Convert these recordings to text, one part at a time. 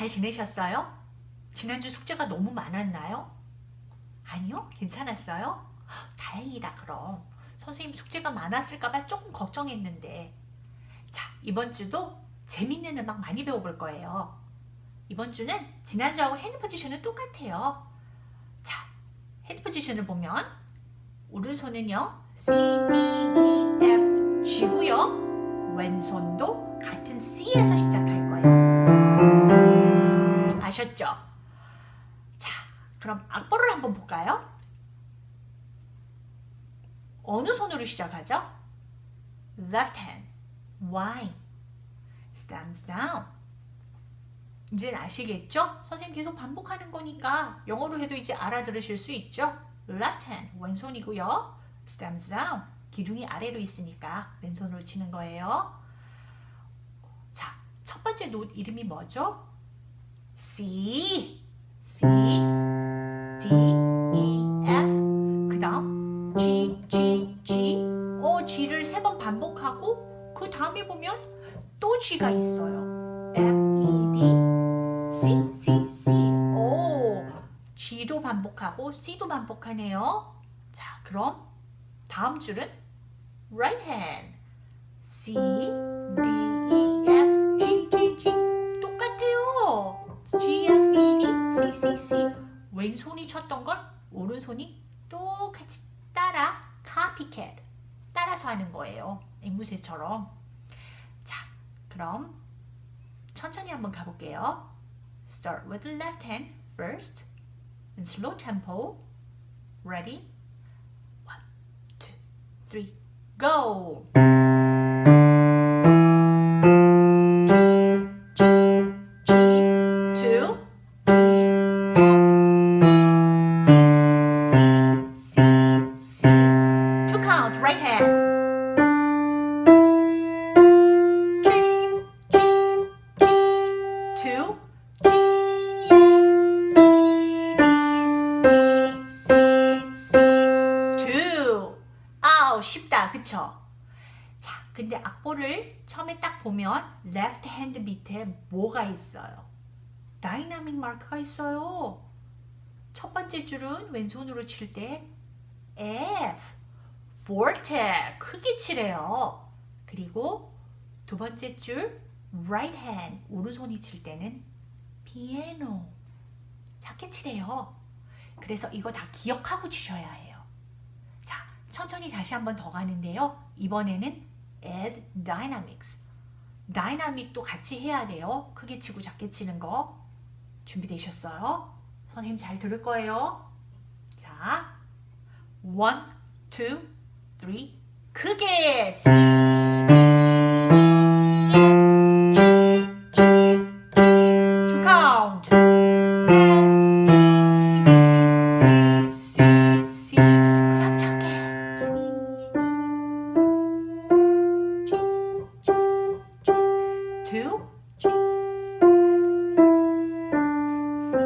잘 지내셨어요? 지난주 숙제가 너무 많았나요? 아니요? 괜찮았어요? 다행이다 그럼. 선생님 숙제가 많았을까봐 조금 걱정했는데 자 이번 주도 재밌는 음악 많이 배워볼 거예요. 이번 주는 지난주하고 hand position은 똑같아요. 자 hand position을 보면 오른손은요 C, D, E, F, G고요. 왼손도 같은 C에서 시작할 거예요. 아셨죠? 자, 그럼 악보를 한번 볼까요? 어느 손으로 시작하죠? Left hand, Y, stands down. 이제 아시겠죠? 선생님 계속 반복하는 거니까 영어로 해도 이제 알아들으실 수 있죠? Left hand, 왼손이고요. Stands down, 기둥이 아래로 있으니까 왼손으로 치는 거예요. 자, 첫 번째 노트 이름이 뭐죠? C, C, D, E, F 그 다음 G, G, G 어, G를 세 번 반복하고 그 다음에 보면 또 G가 있어요. F, E, D, C, C, C 오, G도 반복하고 C도 반복하네요. 자, 그럼 다음 줄은 right hand C, 왼손이 쳤던 걸 오른손이 똑같이 따라 copycat 따라서 하는 거예요. 앵무새처럼 자, 그럼 천천히 한번 가볼게요. Start with the left hand first in slow tempo. Ready? One, two, three, go! 악보를 처음에 딱 보면 left hand 밑에 뭐가 있어요? dynamic mark가 있어요. 첫 번째 줄은 왼손으로 칠 때 F, forte, 크게 치래요. 그리고 두 번째 줄 right hand, 오른손이 칠 때는 piano, 작게 치래요. 그래서 이거 다 기억하고 치셔야 해요. 자, 천천히 다시 한번 더 가는데요. 이번에는 add dynamics. 다이나믹도 같이 해야 돼요. 크게 치고 작게 치는 거. 준비되셨어요? 선생님 잘 들을 거예요. 자, one, two, three, 크게 G, C,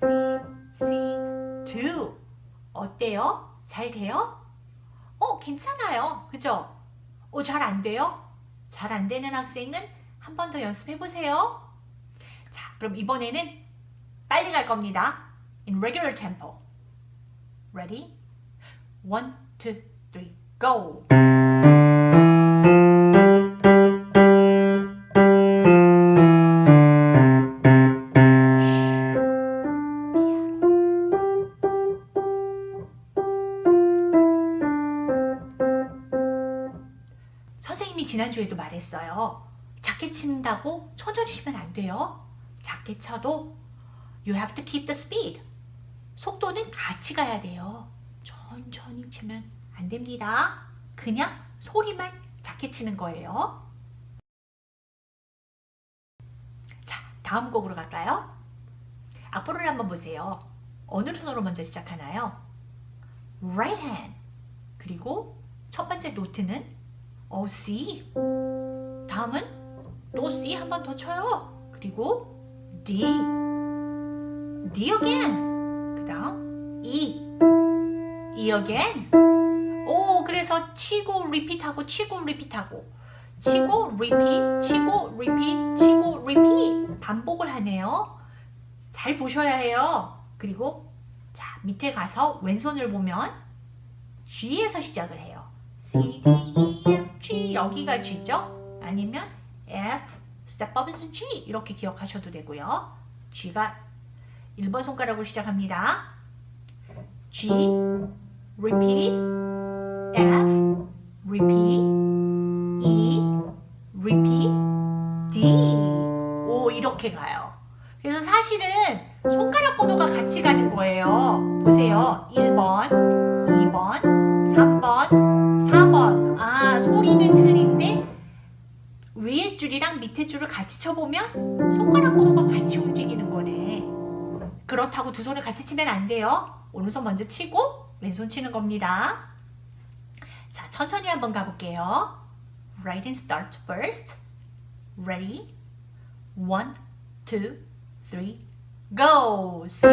C, C, two. 어때요? 잘 돼요? 어, 괜찮아요. 그죠? 어, 잘 안 돼요? 잘 안 되는 학생은 한 번 더 연습해 보세요. 자, 그럼 이번에는 빨리 갈 겁니다. In regular tempo. Ready? One, go! 말했어요. 작게 친다고 천천히 치면 안 돼요. 작게 쳐도 you have to keep the speed. 속도는 같이 가야 돼요. 천천히 치면 안 됩니다. 그냥 소리만 작게 치는 거예요. 자, 다음 곡으로 갈까요? 악보를 한번 보세요. 어느 손으로 먼저 시작하나요? right hand. 그리고 첫 번째 노트는 어, C. 다음은 또 C 한 번 더 쳐요. 그리고 D. D again. 그 다음 E. E again. 오, 그래서 치고 리핏하고 치고 리핏하고 치고 repeat, 치고 repeat, 치고 repeat 반복을 하네요. 잘 보셔야 해요. 그리고 자 밑에 가서 왼손을 보면 G에서 시작을 해요. C, D, E, F, G 여기가 G죠? 아니면 F, is G 이렇게 기억하셔도 되고요. G가 1번 손가락으로 시작합니다. G, repeat, F, repeat, E, repeat, D. 오, 이렇게 가요. 그래서 사실은 손가락 번호가 같이 가는 거예요. 보세요. 1번, 2번, 3번, 줄이랑 밑에 줄을 같이 쳐보면 손가락 번호가 같이 움직이는 거네. 그렇다고 두 손을 같이 치면 안 돼요. 오른손 먼저 치고 왼손 치는 겁니다. 자, 천천히 한번 가볼게요. Write and start first. Ready? One, two, three, go! C,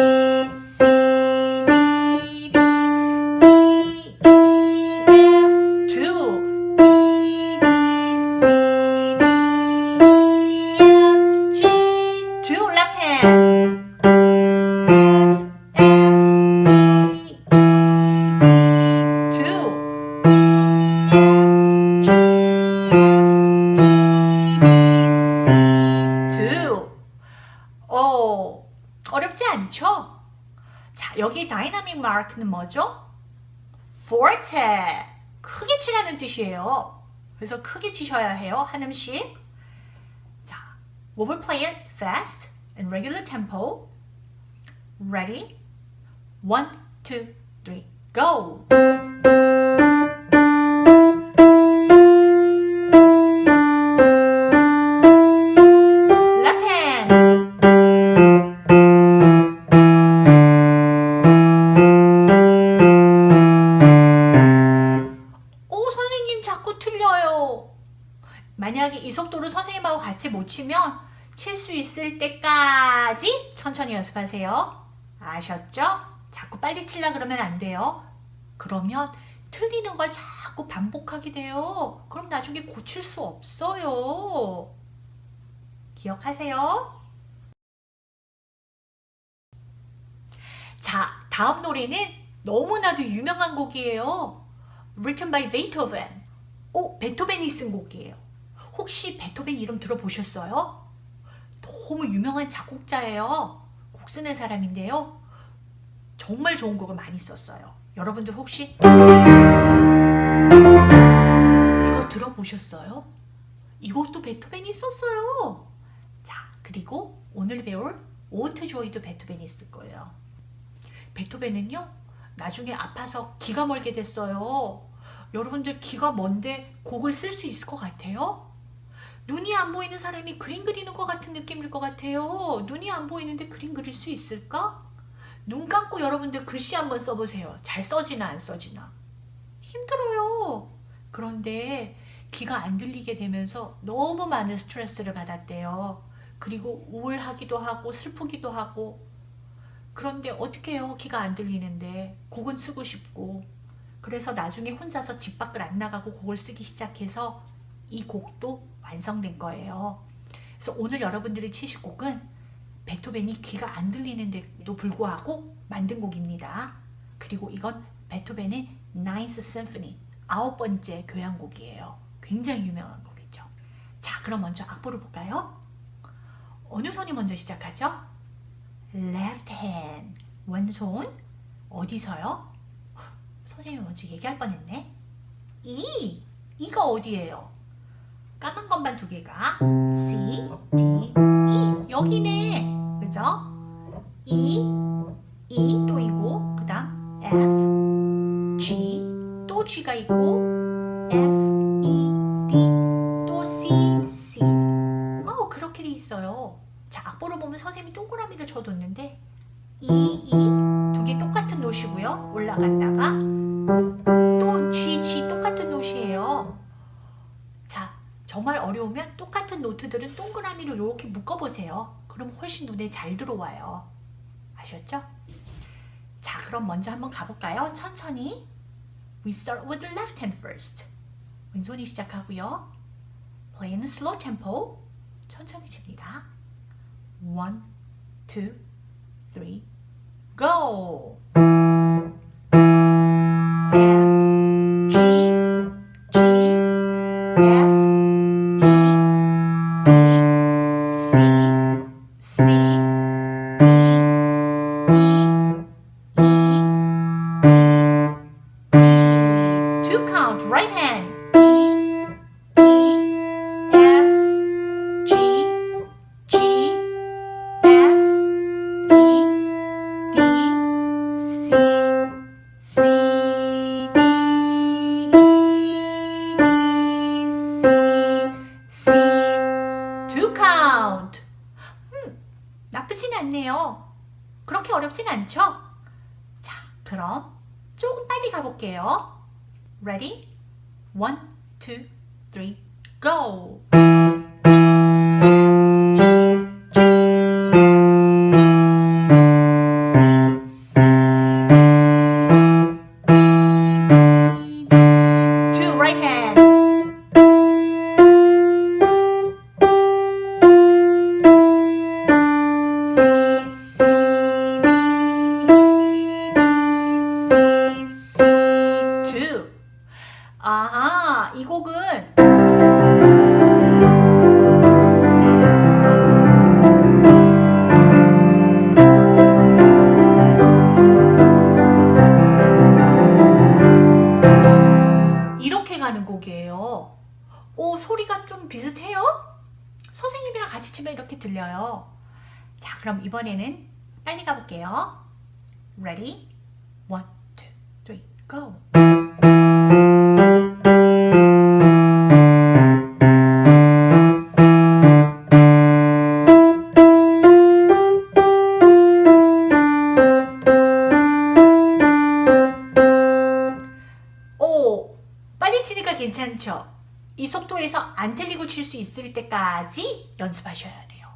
여기 다이나믹 마크는 뭐죠? forte. 크게 치라는 뜻이에요. 그래서 크게 치셔야 해요. 한 음씩. 자, we will play it fast and regular tempo. Ready? One, two, three, go! 만약에 이 속도로 선생님하고 같이 못 치면 칠 수 있을 때까지 천천히 연습하세요. 아셨죠? 자꾸 빨리 치려 그러면 안 돼요. 그러면 틀리는 걸 자꾸 반복하게 돼요. 그럼 나중에 고칠 수 없어요. 기억하세요? 자, 다음 노래는 너무나도 유명한 곡이에요. Written by Beethoven. 오, 베토벤이 쓴 곡이에요. 혹시 베토벤 이름 들어보셨어요? 너무 유명한 작곡자예요. 곡 쓰는 사람인데요. 정말 좋은 곡을 많이 썼어요. 여러분들 혹시 이거 들어보셨어요? 이 곡도 베토벤이 썼어요. 자, 그리고 오늘 배울 오트 조이도 베토벤이 쓸 거예요. 베토벤은요, 나중에 아파서 기가 멀게 됐어요. 여러분들 기가 먼데 곡을 쓸 수 있을 것 같아요? 눈이 안 보이는 사람이 그림 그리는 것 같은 느낌일 것 같아요. 눈이 안 보이는데 그림 그릴 수 있을까? 눈 감고 여러분들 글씨 한번 써보세요. 잘 써지나 안 써지나. 힘들어요. 그런데 귀가 안 들리게 되면서 너무 많은 스트레스를 받았대요. 그리고 우울하기도 하고 슬프기도 하고 그런데 어떻게 해요? 귀가 안 들리는데 곡은 쓰고 싶고 그래서 나중에 혼자서 집 밖을 안 나가고 곡을 쓰기 시작해서 이 곡도 완성된 거예요. 그래서 오늘 여러분들이 치실 곡은 베토벤이 귀가 안 들리는데도 불구하고 만든 곡입니다. 그리고 이건 베토벤의 Ninth Symphony 아홉 번째 교향곡이에요. 굉장히 유명한 곡이죠. 자, 그럼 먼저 악보를 볼까요? 어느 손이 먼저 시작하죠? Left hand 왼손 어디서요? 선생님이 먼저 얘기할 뻔했네. E 이가 어디예요? 까만 것만 두 개가 C, D, E. 여기네 그죠? E, E 또 이고 그 다음 F, G 또 G가 있고 F, E, D 또 C, C. 어 그렇게 돼 있어요. 자 악보를 보면 선생님이 동그라미를 쳐뒀는데 E, E 두 개 똑같은 노시고요. 올라갔다가 또 G, G 똑같은 자 정말 어려우면 똑같은 노트들은 동그라미로 이렇게 묶어보세요. 그럼 훨씬 눈에 잘 들어와요. 아셨죠? 자, 그럼 먼저 한번 가볼까요? 천천히. We start with the left hand first. 왼손이 시작하고요. play in slow tempo. 천천히 칩니다. One, go. 않네요. 그렇게 어렵진 않죠? 자, 그럼 조금 빨리 가볼게요. Ready? One, two, three, go! 치면 이렇게 들려요. 자, 그럼 이번에는 빨리 가볼게요. Ready? One, two, three, go! 안 틀리고 칠 수 있을 때까지 연습하셔야 돼요.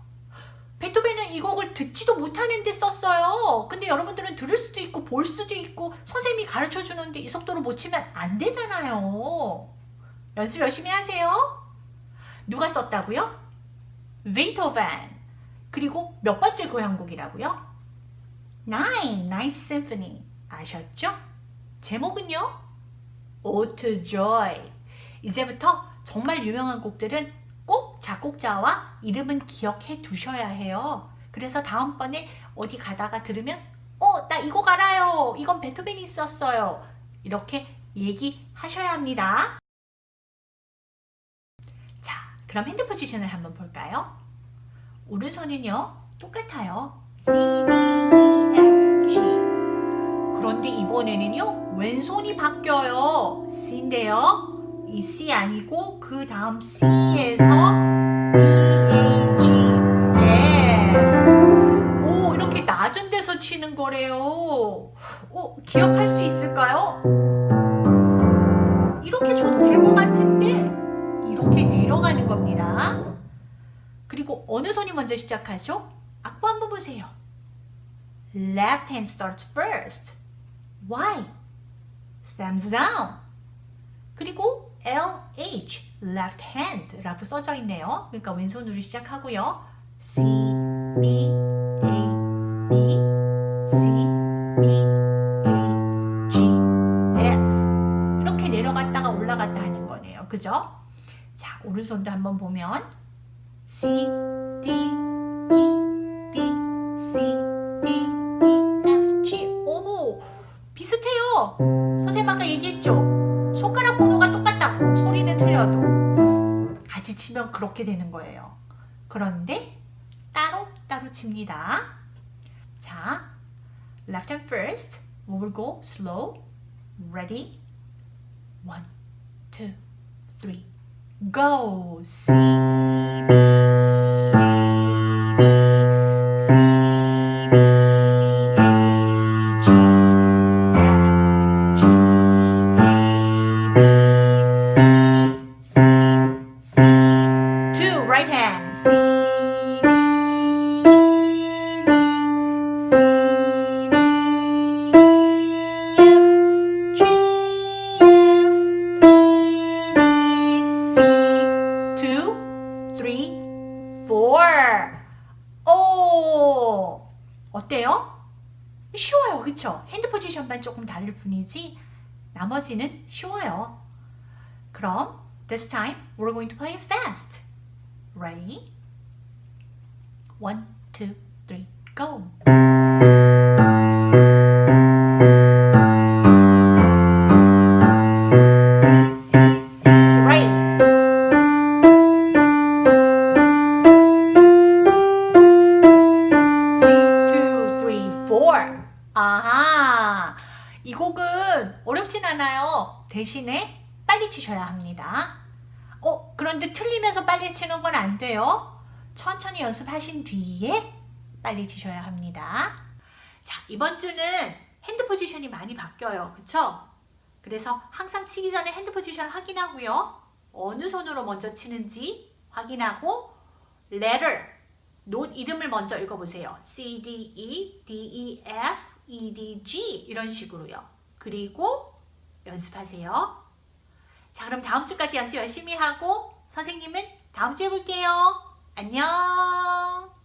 베토벤은 이 곡을 듣지도 못하는데 썼어요. 근데 여러분들은 들을 수도 있고 볼 수도 있고 선생님이 가르쳐 주는데 이 속도로 못 치면 안 되잖아요. 연습 열심히 하세요. 누가 썼다고요? 베토벤. 그리고 몇 번째 교향곡이라고요? Nine, Symphony. 아셨죠? 제목은요? Ode to Joy. 이제부터 정말 유명한 곡들은 꼭 작곡자와 이름은 기억해 두셔야 해요. 그래서 다음번에 어디 가다가 들으면 어, 나 이거 알아요. 이건 베토벤이 썼어요. 이렇게 얘기하셔야 합니다. 자, 그럼 핸드 포지션을 한번 볼까요? 오른손은요, 똑같아요. C, D, E, F, G. 그런데 이번에는요, 왼손이 바뀌어요. C인데요. 이 C 아니고 그 다음 C에서 B, A, G, F. 오, 이렇게 낮은 데서 치는 거래요. 오, 기억할 수 있을까요? 이렇게 줘도 될 것 같은데 이렇게 내려가는 겁니다. 그리고 어느 손이 먼저 시작하죠? 악보 한번 보세요. Left hand starts first. Why? Stems down. 그리고 LH, left hand 라고 써져 있네요. 그러니까 왼손으로 시작하고요. C, B, A, B, C, B, A, G, F 이렇게 내려갔다가 올라갔다 하는 거네요. 그죠? 자, 오른손도 한번 보면 C, 그렇게 되는 거예요. 그런데 따로 따로 칩니다. 자, left hand first. We will go slow. Ready? One, two, three, go. C, B, 포지션만 조금 다를 뿐이지 나머지는 쉬워요. 그럼 this time we're going to play it fast. Ready? One, two, three, go! 천천히 연습하신 뒤에 빨리 치셔야 합니다. 자, 이번 주는 hand position이 많이 바뀌어요. 그쵸? 그래서 항상 치기 전에 hand position 확인하고요. 어느 손으로 먼저 치는지 확인하고 letter, note 이름을 먼저 읽어보세요. C, D, E, D, E, F, E, D, G 이런 식으로요. 그리고 연습하세요. 자, 그럼 다음 주까지 연습 열심히 하고 선생님은 다음 주에 볼게요. 안녕.